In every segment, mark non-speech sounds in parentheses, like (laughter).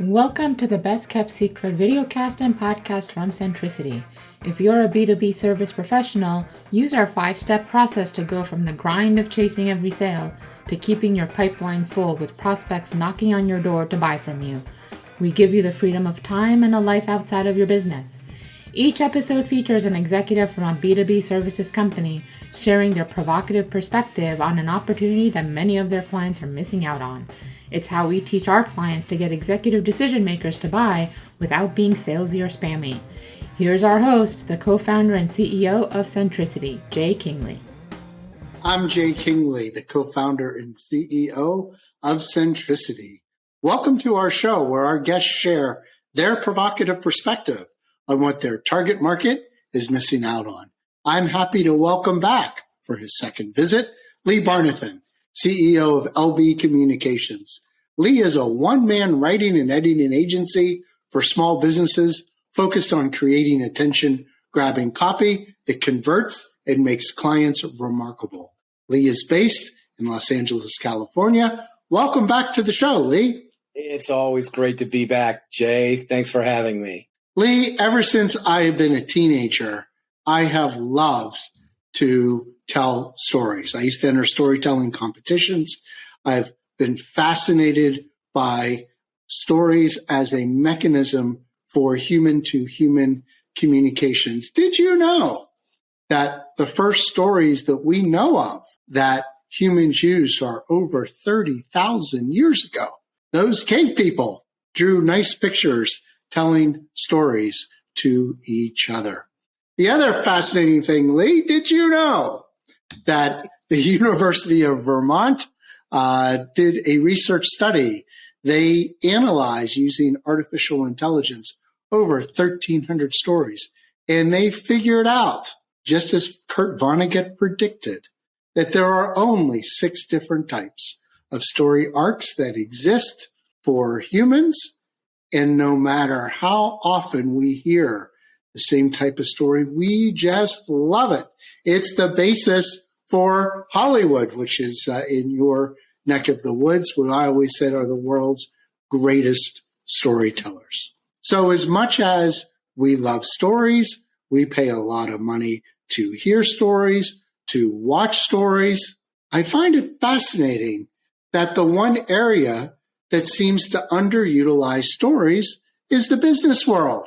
Welcome to the Best Kept Secret videocast and podcast from Centricity. If you're a B2B service professional, use our five step process to go from the grind of chasing every sale to keeping your pipeline full with prospects knocking on your door to buy from you. We give you the freedom of time and a life outside of your business. Each episode features an executive from a B2B services company sharing their provocative perspective on an opportunity that many of their clients are missing out on. It's how we teach our clients to get executive decision makers to buy without being salesy or spammy. Here's our host, the co founder and CEO of Centricity, Jay Kingley. I'm Jay Kingley, the co founder and CEO of Centricity. Welcome to our show where our guests share their provocative perspective on what their target market is missing out on. I'm happy to welcome back for his second visit, Lee Barnathan, CEO of LB Communications. Lee is a one man writing and editing agency for small businesses focused on creating attention grabbing copy that converts and makes clients remarkable. Lee is based in Los Angeles, California. Welcome back to the show, Lee. It's always great to be back, Jay. Thanks for having me. Lee, ever since I have been a teenager, I have loved to tell stories. I used to enter storytelling competitions. I've been fascinated by stories as a mechanism for human to human communications. Did you know that the first stories that we know of that humans used are over 30,000 years ago? Those cave people drew nice pictures telling stories to each other. The other fascinating thing, Lee, did you know that the (laughs) University of Vermont uh, did a research study. They analyzed using artificial intelligence over 1,300 stories, and they figured out, just as Kurt Vonnegut predicted, that there are only six different types of story arcs that exist for humans. And no matter how often we hear the same type of story, we just love it. It's the basis for Hollywood, which is uh, in your neck of the woods, what I always said are the world's greatest storytellers. So as much as we love stories, we pay a lot of money to hear stories, to watch stories. I find it fascinating that the one area that seems to underutilize stories is the business world.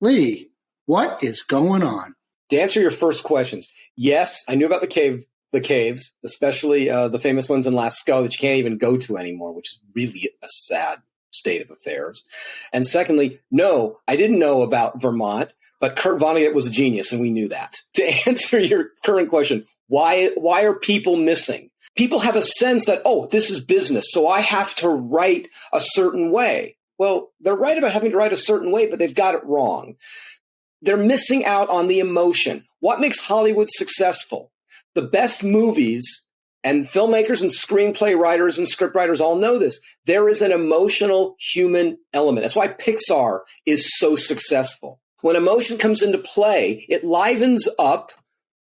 Lee, what is going on? To answer your first questions, yes, I knew about the cave, the caves, especially uh, the famous ones in Lascaux that you can't even go to anymore, which is really a sad state of affairs. And secondly, no, I didn't know about Vermont, but Kurt Vonnegut was a genius, and we knew that. (laughs) To answer your current question, why why are people missing? People have a sense that oh, this is business, so I have to write a certain way. Well, they're right about having to write a certain way, but they've got it wrong they're missing out on the emotion. What makes Hollywood successful? The best movies and filmmakers and screenplay writers and scriptwriters all know this. There is an emotional human element. That's why Pixar is so successful. When emotion comes into play, it livens up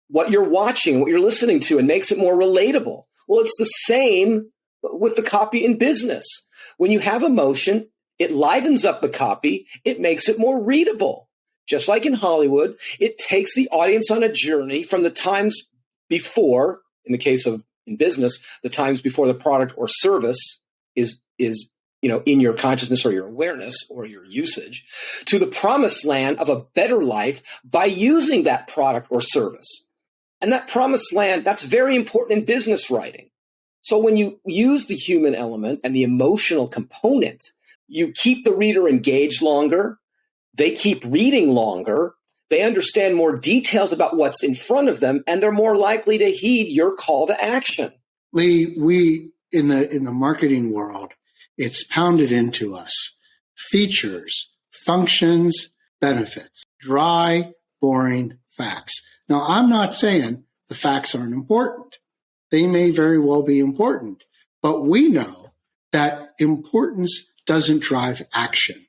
what you're watching, what you're listening to, and makes it more relatable. Well, it's the same with the copy in business. When you have emotion, it livens up the copy, it makes it more readable just like in Hollywood, it takes the audience on a journey from the times before, in the case of in business, the times before the product or service is is you know in your consciousness or your awareness or your usage to the promised land of a better life by using that product or service. And that promised land, that's very important in business writing. So when you use the human element and the emotional component, you keep the reader engaged longer, they keep reading longer, they understand more details about what's in front of them, and they're more likely to heed your call to action. Lee, we in the in the marketing world, it's pounded into us. Features, functions, benefits, dry, boring facts. Now, I'm not saying the facts aren't important. They may very well be important, but we know that importance doesn't drive action.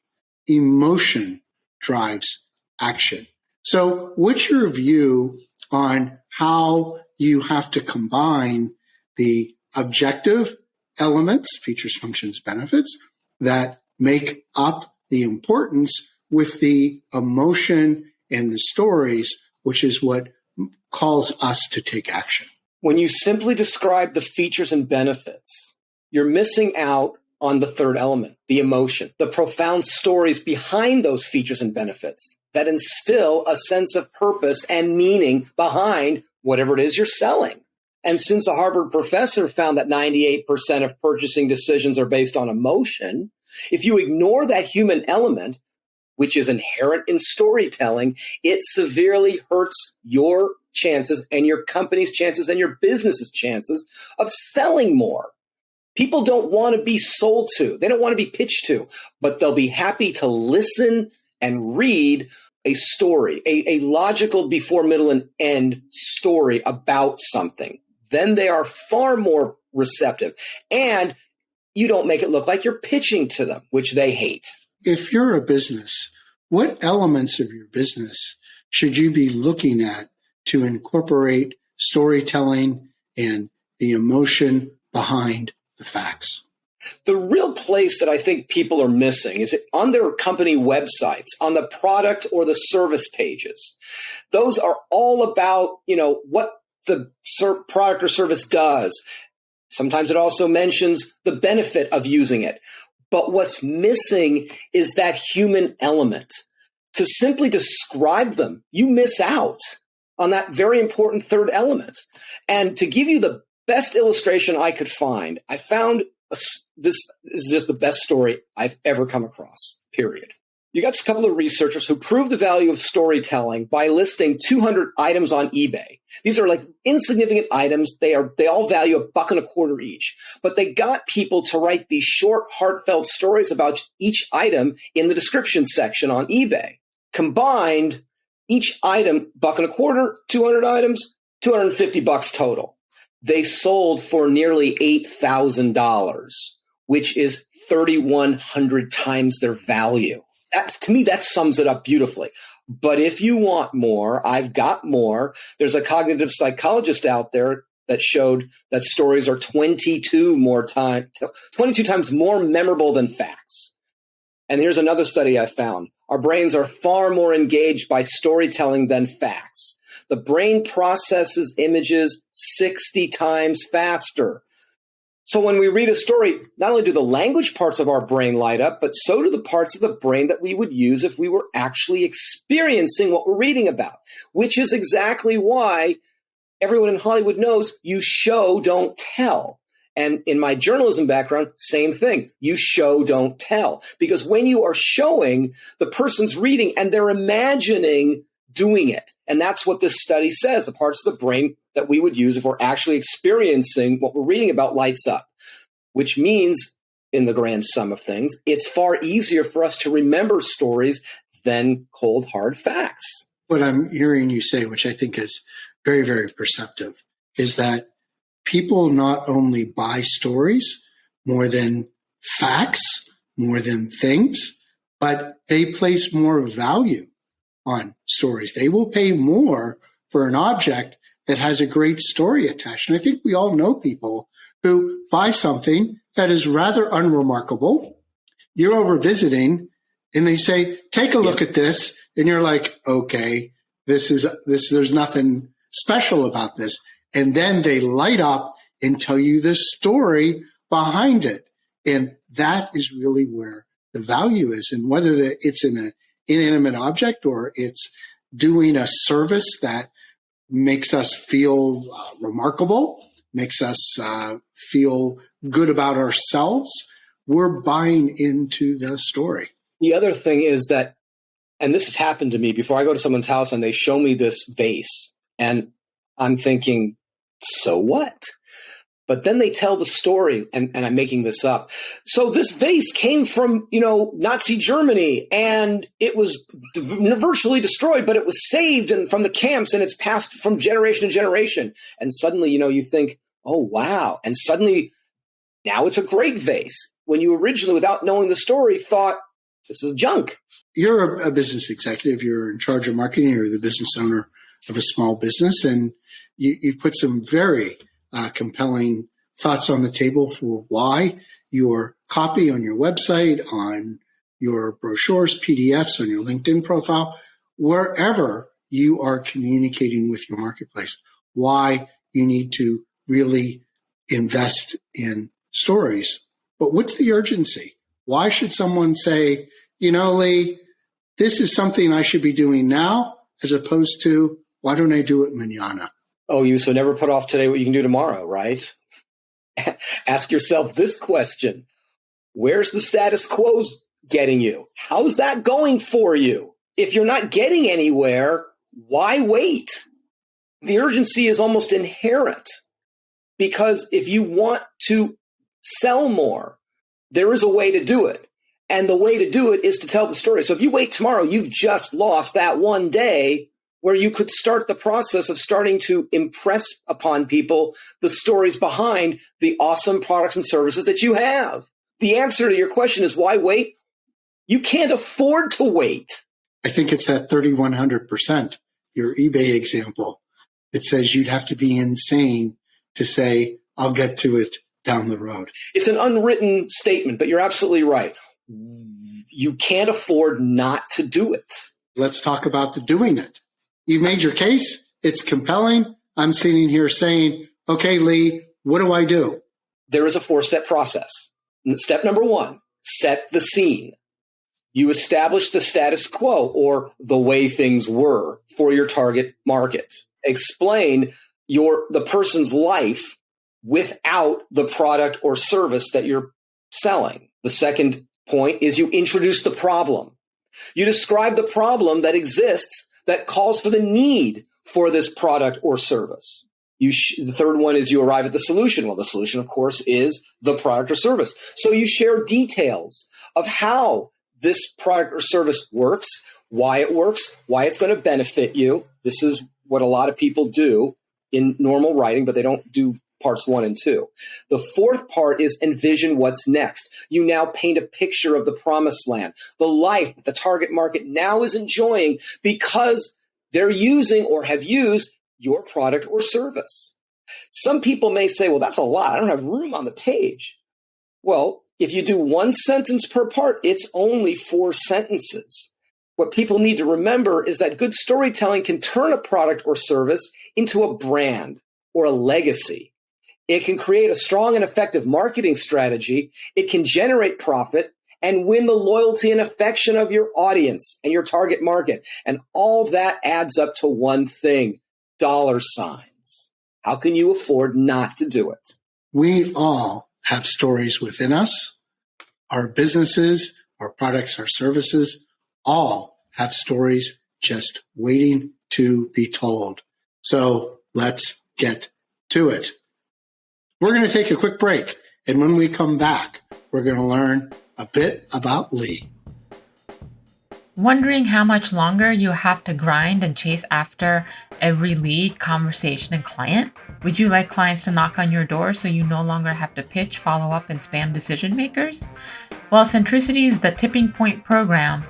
Emotion drives action. So, what's your view on how you have to combine the objective elements, features, functions, benefits that make up the importance with the emotion and the stories, which is what calls us to take action. When you simply describe the features and benefits, you're missing out on the third element, the emotion, the profound stories behind those features and benefits that instill a sense of purpose and meaning behind whatever it is you're selling. And since a Harvard professor found that 98% of purchasing decisions are based on emotion, if you ignore that human element, which is inherent in storytelling, it severely hurts your chances and your company's chances and your business's chances of selling more. People don't want to be sold to, they don't want to be pitched to, but they'll be happy to listen and read a story, a, a logical before, middle, and end story about something. Then they are far more receptive. And you don't make it look like you're pitching to them, which they hate. If you're a business, what elements of your business should you be looking at to incorporate storytelling and the emotion behind the facts? The real place that I think people are missing is on their company websites, on the product or the service pages. Those are all about, you know, what the product or service does. Sometimes it also mentions the benefit of using it. But what's missing is that human element. To simply describe them, you miss out on that very important third element. And to give you the best illustration I could find, I found a, this is just the best story I've ever come across, period. You got a couple of researchers who proved the value of storytelling by listing 200 items on eBay. These are like insignificant items. They are, they all value a buck and a quarter each, but they got people to write these short, heartfelt stories about each item in the description section on eBay. Combined, each item, buck and a quarter, 200 items, 250 bucks total. They sold for nearly $8,000, which is 3,100 times their value. That to me that sums it up beautifully. But if you want more i've got more. There's a cognitive psychologist out there that showed that stories are 22 more time 22 times more memorable than facts. And here's another study i found. Our brains are far more engaged by storytelling than facts the brain processes images 60 times faster so when we read a story, not only do the language parts of our brain light up, but so do the parts of the brain that we would use if we were actually experiencing what we're reading about, which is exactly why everyone in Hollywood knows you show, don't tell. And in my journalism background, same thing. You show, don't tell. Because when you are showing, the person's reading and they're imagining doing it. And that's what this study says. The parts of the brain that we would use if we're actually experiencing what we're reading about lights up, which means, in the grand sum of things, it's far easier for us to remember stories than cold, hard facts. What I'm hearing you say, which I think is very, very perceptive, is that people not only buy stories more than facts, more than things, but they place more value on stories. They will pay more for an object that has a great story attached. And I think we all know people who buy something that is rather unremarkable. You're over visiting and they say, take a look at this. And you're like, okay, this is, this, there's nothing special about this. And then they light up and tell you the story behind it. And that is really where the value is. And whether it's in an inanimate object or it's doing a service that makes us feel uh, remarkable, makes us uh, feel good about ourselves, we're buying into the story. The other thing is that, and this has happened to me before I go to someone's house and they show me this vase, and I'm thinking, so what? But then they tell the story, and, and I'm making this up. So this vase came from, you know, Nazi Germany, and it was virtually destroyed, but it was saved and from the camps, and it's passed from generation to generation. And suddenly, you know, you think, oh wow! And suddenly, now it's a great vase. When you originally, without knowing the story, thought this is junk. You're a, business executive. You're in charge of marketing. You're the business owner of a small business, and you, you've put some very uh, compelling thoughts on the table for why your copy on your website, on your brochures, PDFs, on your LinkedIn profile, wherever you are communicating with your marketplace, why you need to really invest in stories. But what's the urgency? Why should someone say, you know, Lee, this is something I should be doing now as opposed to why don't I do it manana? Oh, you so never put off today what you can do tomorrow, right? (laughs) Ask yourself this question Where's the status quo getting you? How's that going for you? If you're not getting anywhere, why wait? The urgency is almost inherent because if you want to sell more, there is a way to do it. And the way to do it is to tell the story. So if you wait tomorrow, you've just lost that one day where you could start the process of starting to impress upon people the stories behind the awesome products and services that you have. The answer to your question is why wait? You can't afford to wait. I think it's that 3100%, your eBay example. It says you'd have to be insane to say, I'll get to it down the road. It's an unwritten statement, but you're absolutely right. You can't afford not to do it. Let's talk about the doing it. You've made your case. It's compelling. I'm sitting here saying, okay, Lee, what do I do? There is a four step process. Step number one, set the scene. You establish the status quo or the way things were for your target market. Explain your, the person's life without the product or service that you're selling. The second point is you introduce the problem. You describe the problem that exists that calls for the need for this product or service. The third one is you arrive at the solution. Well, the solution, of course, is the product or service. So you share details of how this product or service works, why it works, why it's going to benefit you. This is what a lot of people do in normal writing, but they don't do parts one and two. The fourth part is envision what's next. You now paint a picture of the promised land, the life that the target market now is enjoying because they're using or have used your product or service. Some people may say, well, that's a lot. I don't have room on the page. Well, if you do one sentence per part, it's only four sentences. What people need to remember is that good storytelling can turn a product or service into a brand or a legacy. It can create a strong and effective marketing strategy. It can generate profit and win the loyalty and affection of your audience and your target market. And all that adds up to one thing dollar signs. How can you afford not to do it? We all have stories within us. Our businesses, our products, our services all have stories just waiting to be told. So let's get to it. We're going to take a quick break. And when we come back, we're going to learn a bit about Lee. Wondering how much longer you have to grind and chase after every lead, conversation, and client? Would you like clients to knock on your door so you no longer have to pitch, follow up, and spam decision makers? Well, Centricity's The Tipping Point program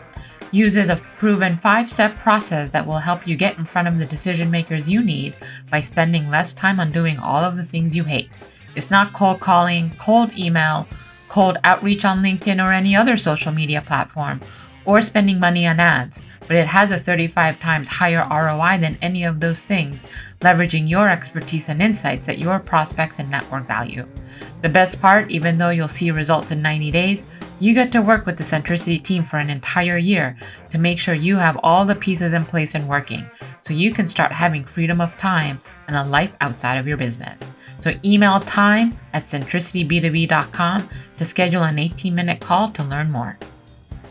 uses a proven five step process that will help you get in front of the decision makers you need by spending less time on doing all of the things you hate. It's not cold calling, cold email, cold outreach on LinkedIn or any other social media platform, or spending money on ads, but it has a 35 times higher ROI than any of those things, leveraging your expertise and insights that your prospects and network value. The best part, even though you'll see results in 90 days, you get to work with the Centricity team for an entire year to make sure you have all the pieces in place and working so you can start having freedom of time and a life outside of your business. So email time at centricityb2b.com to schedule an 18 minute call to learn more.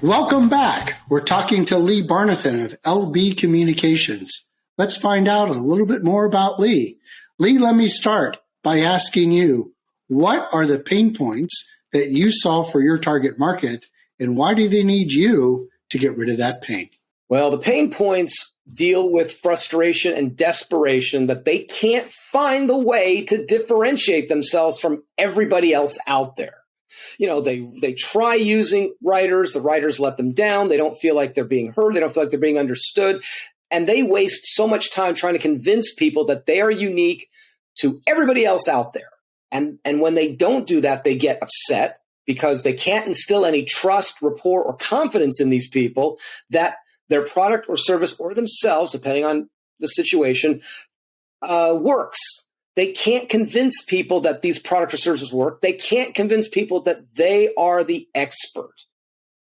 Welcome back. We're talking to Lee Barnathan of LB Communications. Let's find out a little bit more about Lee. Lee, let me start by asking you what are the pain points that you solve for your target market and why do they need you to get rid of that pain? Well, the pain points deal with frustration and desperation that they can't find the way to differentiate themselves from everybody else out there. You know, they they try using writers, the writers let them down, they don't feel like they're being heard, they don't feel like they're being understood, and they waste so much time trying to convince people that they are unique to everybody else out there. And, and when they don't do that, they get upset because they can't instill any trust, rapport, or confidence in these people that their product or service or themselves, depending on the situation, uh, works. They can't convince people that these products or services work. They can't convince people that they are the expert.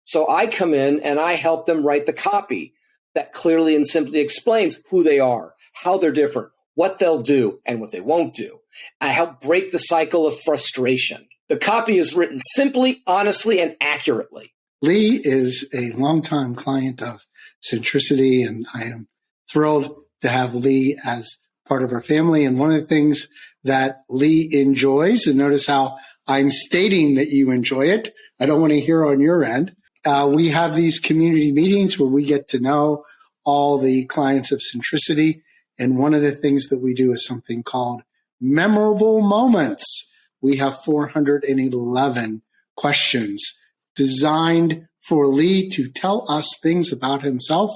So I come in and I help them write the copy that clearly and simply explains who they are, how they're different, what they'll do, and what they won't do. I help break the cycle of frustration. The copy is written simply, honestly, and accurately. Lee is a longtime client of Centricity, and I am thrilled to have Lee as part of our family. And one of the things that Lee enjoys, and notice how I'm stating that you enjoy it. I don't want to hear on your end. Uh, we have these community meetings where we get to know all the clients of Centricity. And one of the things that we do is something called memorable moments. We have 411 questions designed for Lee to tell us things about himself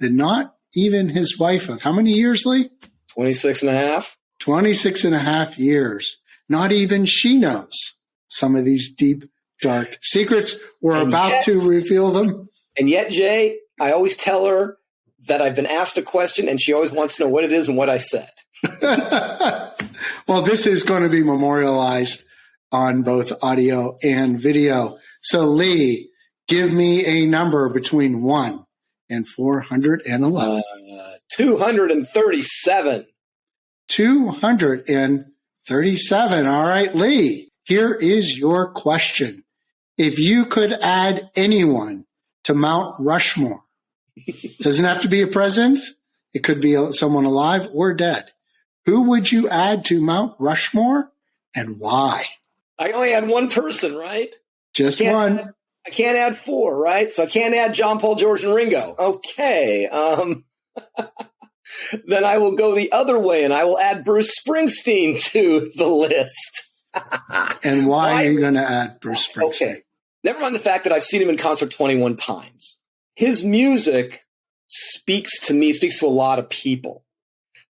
that not even his wife of how many years, Lee? 26 and a half. 26 and a half years. Not even she knows some of these deep, dark secrets. We're and about yet, to reveal them. And yet, Jay, I always tell her that I've been asked a question and she always wants to know what it is and what I said. (laughs) well, this is going to be memorialized on both audio and video. So, Lee, give me a number between 1 and 411. Uh, 237. 237. All right, Lee, here is your question. If you could add anyone to Mount Rushmore, (laughs) doesn't have to be a president, it could be someone alive or dead. Who would you add to Mount Rushmore and why? I only had one person, right? Just one. I can't add four, right? So I can't add John Paul, George, and Ringo. Okay. Um, (laughs) then I will go the other way and I will add Bruce Springsteen to the list. (laughs) and why, why, are you going to add Bruce Springsteen? Okay. Never mind the fact that I've seen him in concert 21 times. His music speaks to me, speaks to a lot of people.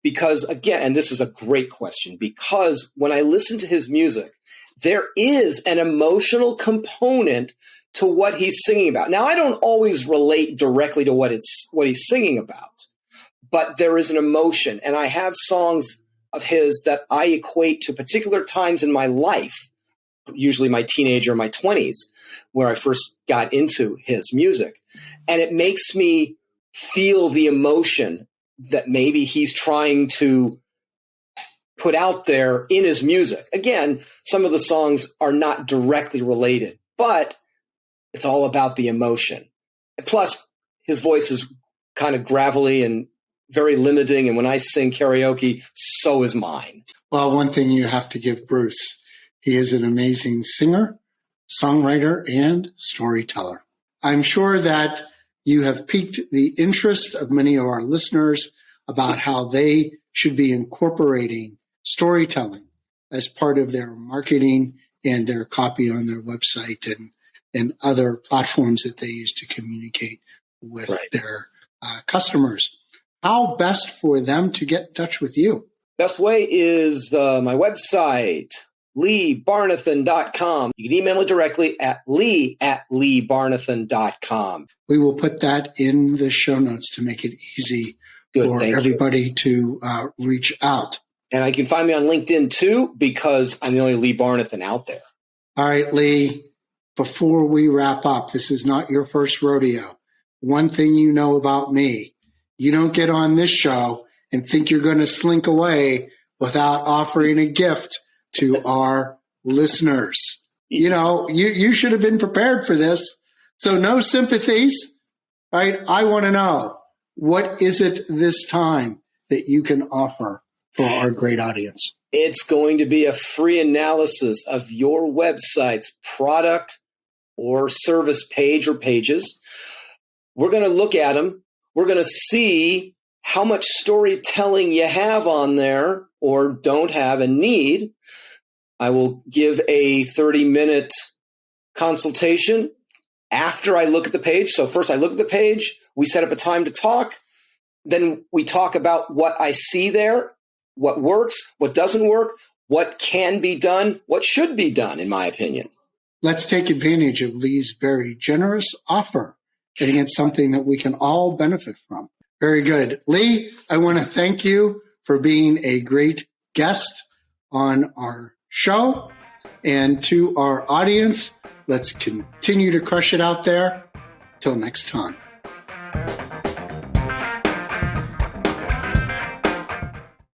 Because again, and this is a great question, because when I listen to his music, there is an emotional component to what he's singing about. Now, I don't always relate directly to what it's what he's singing about, but there is an emotion, and I have songs of his that I equate to particular times in my life, usually my teenager, or my twenties, where I first got into his music, and it makes me feel the emotion that maybe he's trying to put out there in his music. Again, some of the songs are not directly related, but it's all about the emotion. Plus, his voice is kind of gravelly and very limiting. And when I sing karaoke, so is mine. Well, one thing you have to give Bruce, he is an amazing singer, songwriter, and storyteller. I'm sure that you have piqued the interest of many of our listeners about how they should be incorporating storytelling as part of their marketing and their copy on their website and and other platforms that they use to communicate with right. their uh, customers. How best for them to get in touch with you? Best way is uh, my website, leebarnathan.com. You can email me directly at lee at leebarnathan.com. We will put that in the show notes to make it easy Good, for everybody you. to uh, reach out. And I can find me on LinkedIn too, because I'm the only Lee Barnathan out there. All right, Lee before we wrap up, this is not your first rodeo. One thing you know about me, you don't get on this show and think you're going to slink away without offering a gift to our listeners. You know, you, you should have been prepared for this. So no sympathies, right? I want to know what is it this time that you can offer for our great audience? It's going to be a free analysis of your website's product or service page or pages. We're going to look at them. We're going to see how much storytelling you have on there or don't have and need. I will give a 30 minute consultation after I look at the page. So, first I look at the page, we set up a time to talk. Then we talk about what I see there, what works, what doesn't work, what can be done, what should be done, in my opinion. Let's take advantage of Lee's very generous offer. I think it's something that we can all benefit from. Very good. Lee, I want to thank you for being a great guest on our show. And to our audience, let's continue to crush it out there. Till next time.